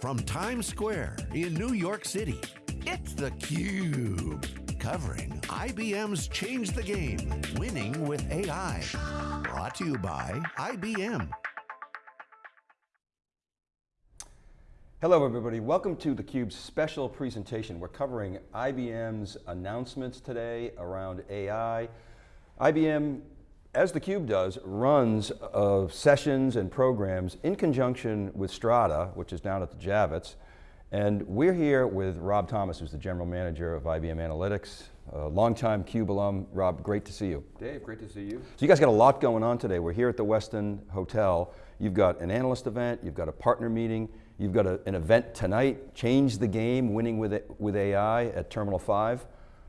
from Times Square in New York City, it's theCUBE. Covering IBM's Change the Game, Winning with AI. Brought to you by IBM. Hello everybody, welcome to theCUBE's special presentation. We're covering IBM's announcements today around AI. IBM as theCUBE does, runs uh, sessions and programs in conjunction with Strata, which is down at the Javits, and we're here with Rob Thomas, who's the General Manager of IBM Analytics, a longtime CUBE alum. Rob, great to see you. Dave, great to see you. So you guys got a lot going on today. We're here at the Westin Hotel. You've got an analyst event, you've got a partner meeting, you've got a, an event tonight, Change the Game, Winning with, with AI at Terminal 5.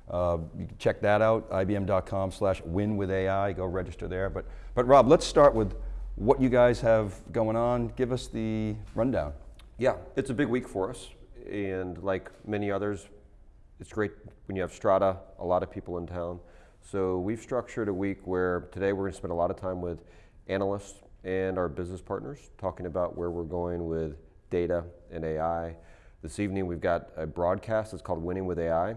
Uh, you can check that out, ibm.com slash win with AI, go register there. But, but Rob, let's start with what you guys have going on. Give us the rundown. Yeah, it's a big week for us. And like many others, it's great when you have Strata, a lot of people in town. So we've structured a week where today we're going to spend a lot of time with analysts and our business partners talking about where we're going with data and AI. This evening we've got a broadcast that's called Winning with AI.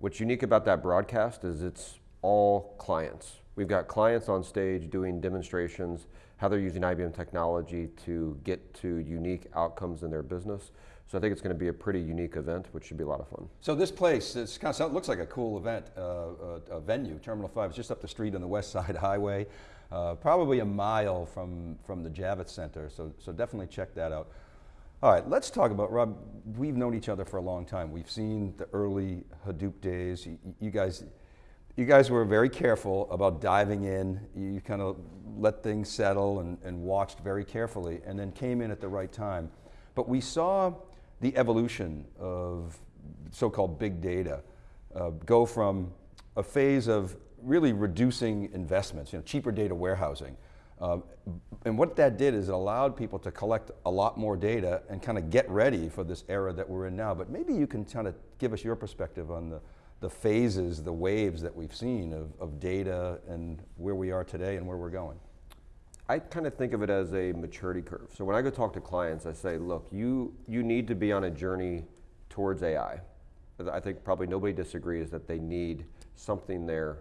What's unique about that broadcast is it's all clients. We've got clients on stage doing demonstrations, how they're using IBM technology to get to unique outcomes in their business. So I think it's going to be a pretty unique event, which should be a lot of fun. So this place, it kind of looks like a cool event, uh, a, venue. Terminal 5 is just up the street on the West Side Highway, uh, probably a mile from, from the Javits Center, so, so definitely check that out. All right, let's talk about, Rob, we've known each other for a long time. We've seen the early Hadoop days. You, you guys, you guys were very careful about diving in. You kind of let things settle and, and watched very carefully and then came in at the right time. But we saw the evolution of so-called big data uh, go from a phase of really reducing investments, you know, cheaper data warehousing, um, and what that did is it allowed people to collect a lot more data and kind of get ready for this era that we're in now. But maybe you can kind of give us your perspective on the, the phases, the waves that we've seen of, of data and where we are today and where we're going. I kind of think of it as a maturity curve. So when I go talk to clients, I say, look, you, you need to be on a journey towards AI. I think probably nobody disagrees that they need something there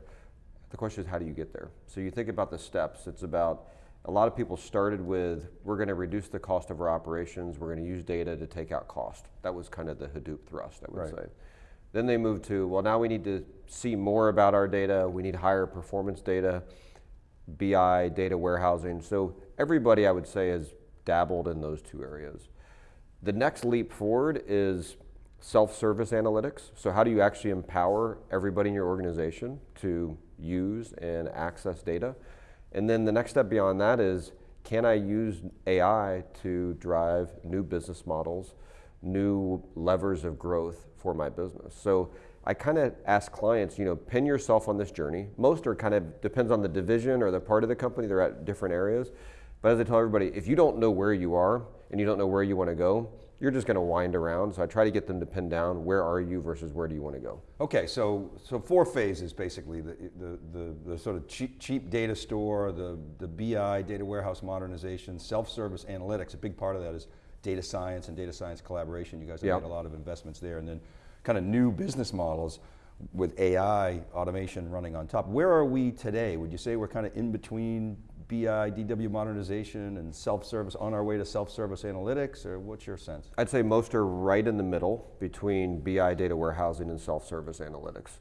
the question is how do you get there? So you think about the steps. It's about a lot of people started with we're going to reduce the cost of our operations. We're going to use data to take out cost. That was kind of the Hadoop thrust, I would right. say. Then they moved to well, now we need to see more about our data. We need higher performance data, BI, data warehousing. So everybody, I would say, has dabbled in those two areas. The next leap forward is self-service analytics. So how do you actually empower everybody in your organization to use and access data. And then the next step beyond that is, can I use AI to drive new business models, new levers of growth for my business? So I kind of ask clients, you know, pin yourself on this journey. Most are kind of, depends on the division or the part of the company, they're at different areas. But as I tell everybody, if you don't know where you are and you don't know where you want to go, you're just going to wind around. So I try to get them to pin down where are you versus where do you want to go. Okay, so so four phases basically: the the the, the sort of cheap, cheap data store, the the BI data warehouse modernization, self-service analytics. A big part of that is data science and data science collaboration. You guys have yep. made a lot of investments there, and then kind of new business models with AI automation running on top. Where are we today? Would you say we're kind of in between BI, DW modernization, and self-service, on our way to self-service analytics, or what's your sense? I'd say most are right in the middle between BI data warehousing and self-service analytics.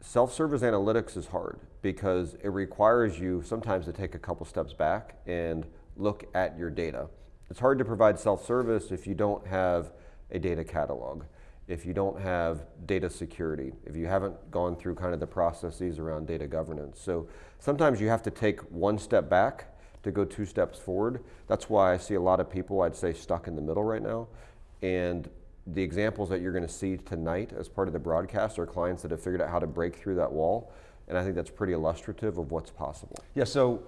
Self-service analytics is hard because it requires you sometimes to take a couple steps back and look at your data. It's hard to provide self-service if you don't have a data catalog if you don't have data security, if you haven't gone through kind of the processes around data governance. So sometimes you have to take one step back to go two steps forward. That's why I see a lot of people, I'd say, stuck in the middle right now. And the examples that you're going to see tonight as part of the broadcast are clients that have figured out how to break through that wall. And I think that's pretty illustrative of what's possible. Yeah, so,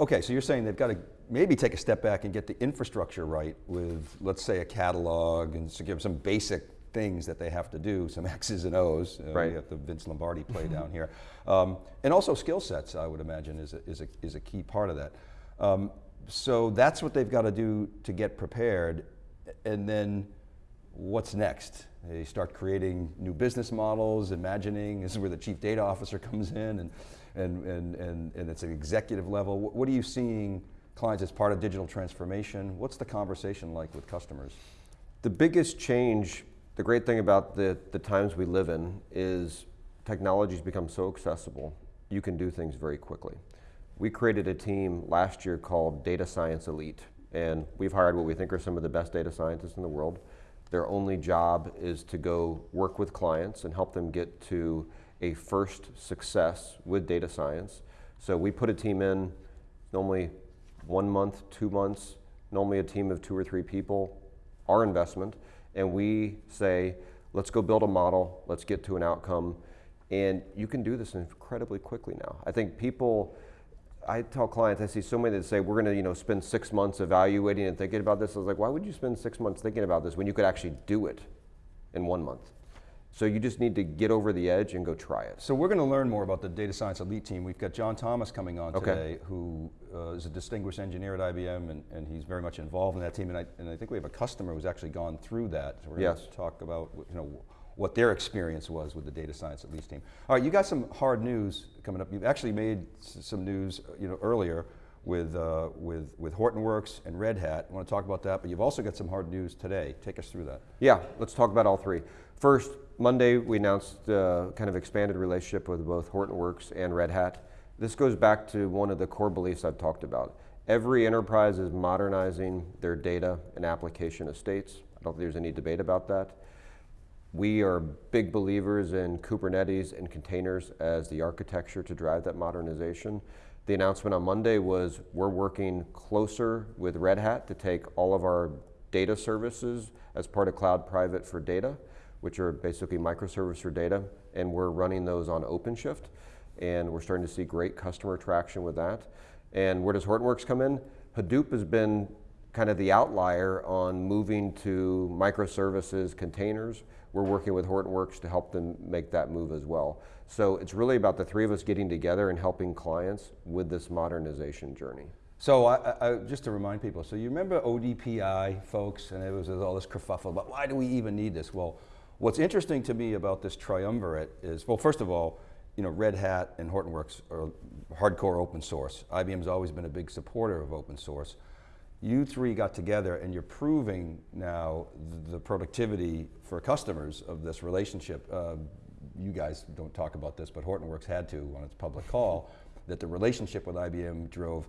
okay, so you're saying they've got to maybe take a step back and get the infrastructure right with, let's say, a catalog and give some basic things that they have to do, some X's and O's. Uh, right. You have the Vince Lombardi play down here. Um, and also skill sets, I would imagine, is a, is a, is a key part of that. Um, so that's what they've got to do to get prepared. And then what's next? They start creating new business models, imagining, this is where the chief data officer comes in and, and, and, and, and it's an executive level. What, what are you seeing clients as part of digital transformation? What's the conversation like with customers? The biggest change, the great thing about the, the times we live in is technology's become so accessible, you can do things very quickly. We created a team last year called Data Science Elite, and we've hired what we think are some of the best data scientists in the world. Their only job is to go work with clients and help them get to a first success with data science. So we put a team in, normally one month, two months, normally a team of two or three people, our investment, and we say, let's go build a model, let's get to an outcome, and you can do this incredibly quickly now. I think people, I tell clients, I see so many that say, we're going to you know, spend six months evaluating and thinking about this. I was like, why would you spend six months thinking about this when you could actually do it in one month? So you just need to get over the edge and go try it. So we're going to learn more about the Data Science Elite team. We've got John Thomas coming on okay. today, who uh, is a distinguished engineer at IBM, and, and, he's very much involved in that team. And I, and I think we have a customer who's actually gone through that. So we're yes. going to talk about you know, what their experience was with the Data Science Elite team. All right, you got some hard news coming up. You've actually made some news you know, earlier with, uh, with, with Hortonworks and Red Hat. I want to talk about that, but you've also got some hard news today. Take us through that. Yeah, let's talk about all three. First, Monday we announced uh, kind of expanded relationship with both Hortonworks and Red Hat. This goes back to one of the core beliefs I've talked about. Every enterprise is modernizing their data and application estates. I don't think there's any debate about that. We are big believers in Kubernetes and containers as the architecture to drive that modernization. The announcement on Monday was we're working closer with Red Hat to take all of our data services as part of Cloud Private for Data, which are basically microservice for data, and we're running those on OpenShift, and we're starting to see great customer traction with that. And where does Hortonworks come in? Hadoop has been kind of the outlier on moving to microservices containers. We're working with Hortonworks to help them make that move as well. So it's really about the three of us getting together and helping clients with this modernization journey. So I, I, just to remind people, so you remember ODPI, folks, and it was all this kerfuffle about why do we even need this? Well, what's interesting to me about this triumvirate is, well, first of all, you know, Red Hat and Hortonworks are hardcore open source. IBM's always been a big supporter of open source you three got together and you're proving now the productivity for customers of this relationship. Uh, you guys don't talk about this, but Hortonworks had to on its public call, that the relationship with IBM drove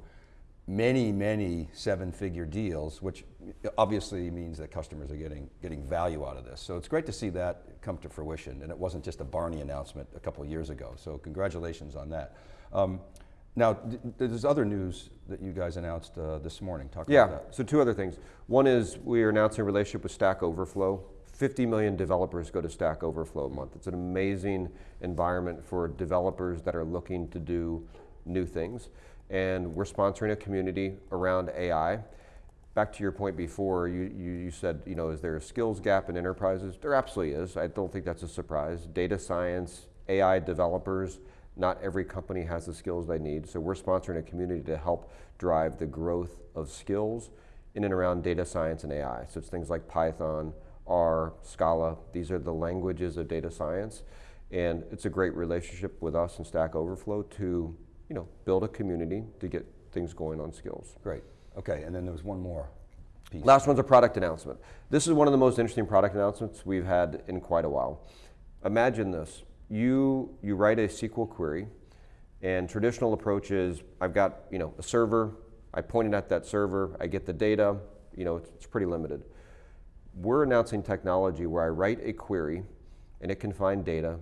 many, many seven-figure deals, which obviously means that customers are getting, getting value out of this. So it's great to see that come to fruition, and it wasn't just a Barney announcement a couple years ago, so congratulations on that. Um, now, there's other news that you guys announced uh, this morning. Talk yeah, about that. so two other things. One is we are announcing a relationship with Stack Overflow. 50 million developers go to Stack Overflow a month. It's an amazing environment for developers that are looking to do new things. And we're sponsoring a community around AI. Back to your point before, you, you, you said, you know, is there a skills gap in enterprises? There absolutely is. I don't think that's a surprise. Data science, AI developers, not every company has the skills they need, so we're sponsoring a community to help drive the growth of skills in and around data science and AI. So it's things like Python, R, Scala, these are the languages of data science. And it's a great relationship with us and Stack Overflow to you know, build a community to get things going on skills. Great, okay, and then there was one more piece. Last one's a product announcement. This is one of the most interesting product announcements we've had in quite a while. Imagine this, you, you write a SQL query, and traditional approach is I've got you know, a server, I point it at that server, I get the data, you know, it's, it's pretty limited. We're announcing technology where I write a query and it can find data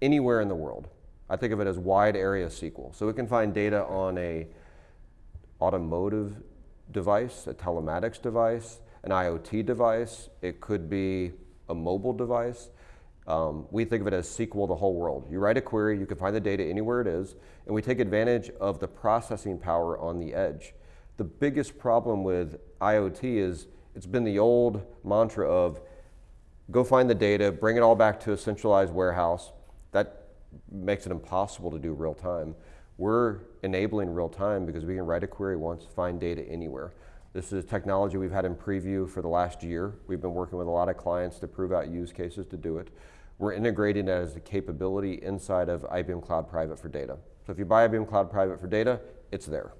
anywhere in the world. I think of it as wide area SQL. So it can find data on a automotive device, a telematics device, an IoT device, it could be a mobile device. Um, we think of it as SQL the whole world. You write a query, you can find the data anywhere it is, and we take advantage of the processing power on the edge. The biggest problem with IoT is it's been the old mantra of go find the data, bring it all back to a centralized warehouse. That makes it impossible to do real time. We're enabling real time because we can write a query once, find data anywhere. This is technology we've had in preview for the last year. We've been working with a lot of clients to prove out use cases to do it. We're integrating it as a capability inside of IBM Cloud Private for Data. So if you buy IBM Cloud Private for Data, it's there.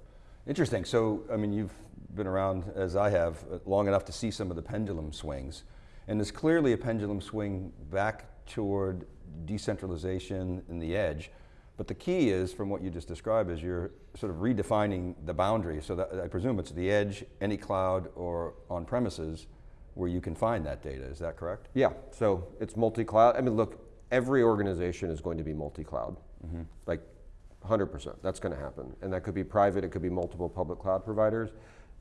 Interesting, so I mean you've been around as I have long enough to see some of the pendulum swings. And there's clearly a pendulum swing back toward decentralization and the edge. But the key is, from what you just described, is you're sort of redefining the boundary. So that, I presume it's the edge, any cloud, or on premises where you can find that data, is that correct? Yeah, so it's multi-cloud. I mean, look, every organization is going to be multi-cloud. Mm -hmm. Like 100%, that's going to happen. And that could be private, it could be multiple public cloud providers.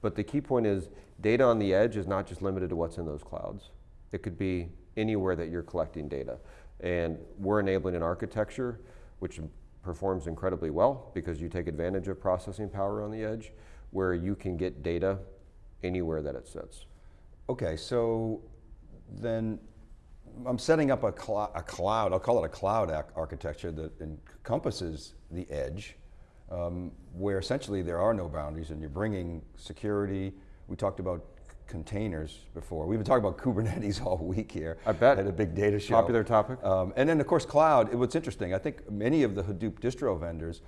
But the key point is data on the edge is not just limited to what's in those clouds. It could be anywhere that you're collecting data. And we're enabling an architecture which performs incredibly well because you take advantage of processing power on the edge where you can get data anywhere that it sits. Okay, so then I'm setting up a, cl a cloud, I'll call it a cloud architecture that encompasses the edge, um, where essentially there are no boundaries and you're bringing security. We talked about containers before. We've been talking about Kubernetes all week here. I bet. At a big data show. Popular topic. Um, and then of course cloud, what's interesting, I think many of the Hadoop distro vendors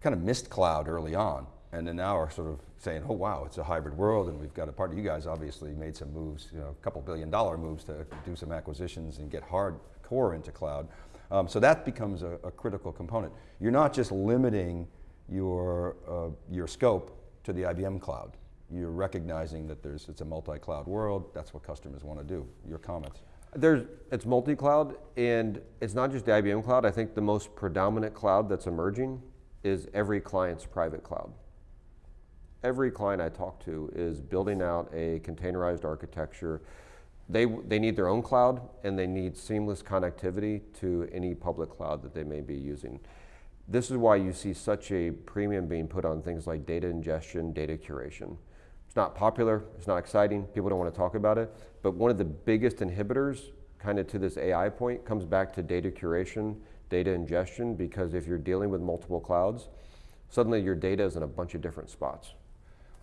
kind of missed cloud early on and then now are sort of saying, oh wow, it's a hybrid world and we've got a part of you guys obviously made some moves, you know, a couple billion dollar moves to do some acquisitions and get hardcore into cloud. Um, so that becomes a, a, critical component. You're not just limiting your, uh, your scope to the IBM cloud. You're recognizing that there's, it's a multi-cloud world, that's what customers want to do. Your comments? There's, it's multi-cloud and it's not just the IBM cloud. I think the most predominant cloud that's emerging is every client's private cloud. Every client I talk to is building out a containerized architecture they, they need their own cloud and they need seamless connectivity to any public cloud that they may be using. This is why you see such a premium being put on things like data ingestion, data curation. It's not popular, it's not exciting, people don't want to talk about it, but one of the biggest inhibitors kind of to this AI point comes back to data curation, data ingestion, because if you're dealing with multiple clouds, suddenly your data is in a bunch of different spots.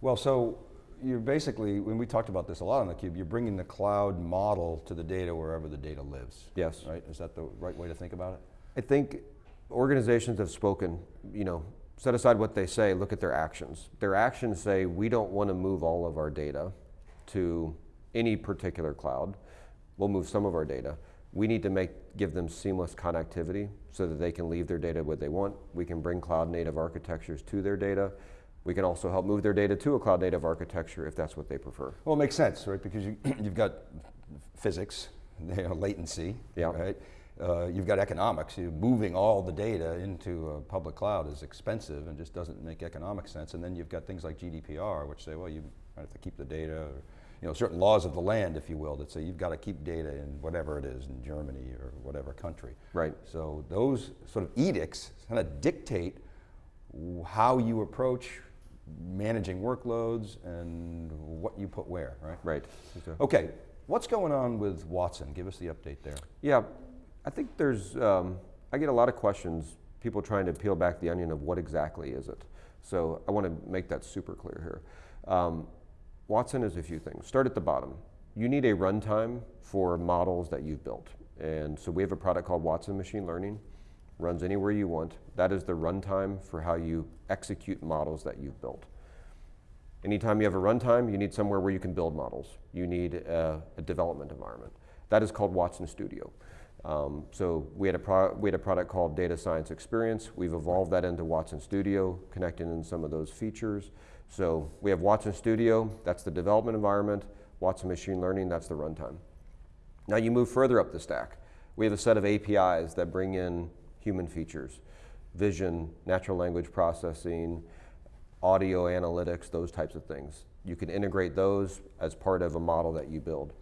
Well, so you're basically, when we talked about this a lot on theCUBE, you're bringing the cloud model to the data wherever the data lives. Yes. Right, is that the right way to think about it? I think organizations have spoken, you know, set aside what they say, look at their actions. Their actions say, we don't want to move all of our data to any particular cloud. We'll move some of our data. We need to make, give them seamless connectivity so that they can leave their data where they want. We can bring cloud native architectures to their data. We can also help move their data to a cloud native architecture if that's what they prefer. Well, it makes sense, right? Because you, you've got physics, you know, latency, yeah. right? Uh, you've got economics. You moving all the data into a public cloud is expensive and just doesn't make economic sense. And then you've got things like GDPR, which say, well, you have to keep the data, or, you know, certain laws of the land, if you will, that say you've got to keep data in whatever it is, in Germany or whatever country. Right. So those sort of edicts kind of dictate how you approach managing workloads and what you put where, right? Right. Okay, what's going on with Watson? Give us the update there. Yeah, I think there's, um, I get a lot of questions, people trying to peel back the onion of what exactly is it. So I want to make that super clear here. Um, Watson is a few things. Start at the bottom. You need a runtime for models that you've built. And so we have a product called Watson Machine Learning runs anywhere you want. That is the runtime for how you execute models that you've built. Anytime you have a runtime, you need somewhere where you can build models. You need a, a development environment. That is called Watson Studio. Um, so we had, a we had a product called Data Science Experience. We've evolved that into Watson Studio, connecting in some of those features. So we have Watson Studio, that's the development environment. Watson Machine Learning, that's the runtime. Now you move further up the stack. We have a set of APIs that bring in human features, vision, natural language processing, audio analytics, those types of things. You can integrate those as part of a model that you build.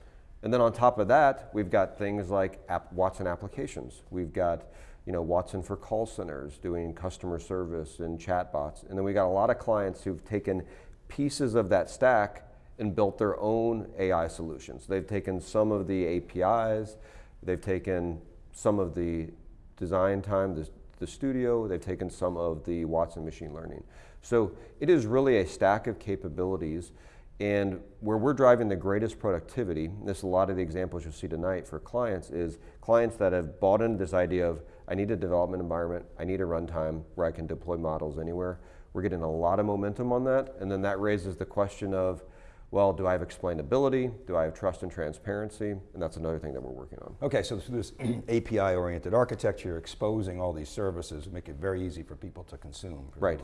And then on top of that, we've got things like app Watson applications. We've got you know, Watson for call centers doing customer service and chatbots. And then we got a lot of clients who've taken pieces of that stack and built their own AI solutions. They've taken some of the APIs, they've taken some of the design time, the, the studio, they've taken some of the Watson machine learning. So it is really a stack of capabilities And where we're driving the greatest productivity, this is a lot of the examples you'll see tonight for clients is clients that have bought into this idea of I need a development environment, I need a runtime where I can deploy models anywhere. We're getting a lot of momentum on that, and then that raises the question of, well, do I have explainability? Do I have trust and transparency? And that's another thing that we're working on. Okay, so this API-oriented architecture, exposing all these services, make it very easy for people to consume, Right.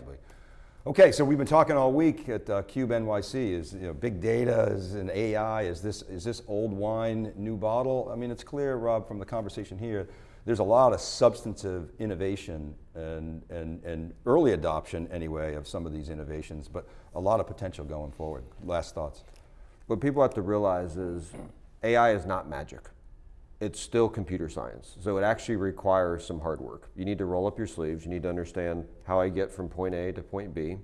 Okay, so we've been talking all week at uh, Cube NYC, is you know, big data, is an AI, is this, is this old wine, new bottle? I mean, it's clear, Rob, from the conversation here, there's a lot of substantive innovation and, and, and early adoption anyway of some of these innovations, but a lot of potential going forward. Last thoughts. What people have to realize is AI is not magic. It's still computer science. So it actually requires some hard work. You need to roll up your sleeves. You need to understand how I get from point A to point B.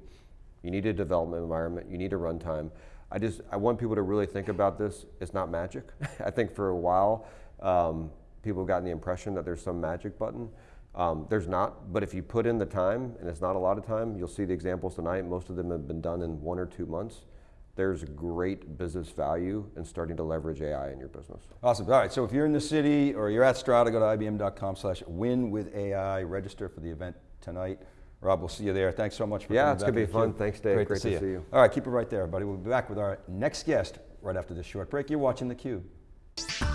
You need a development environment. You need a runtime. I just I want people to really think about this. It's not magic. I think for a while um, people have gotten the impression that there's some magic button. Um, there's not, but if you put in the time, and it's not a lot of time, you'll see the examples tonight. Most of them have been done in one or two months there's great business value in starting to leverage AI in your business. Awesome. All right. So if you're in the city or you're at Strata, go to ibm.com/slash win with AI. Register for the event tonight. Rob, we'll see you there. Thanks so much for Yeah, coming it's back gonna be fun. Thanks, Dave. Great, Great to, see, to see you. you. All right, keep it right there, buddy. We'll be back with our next guest right after this short break. You're watching theCUBE.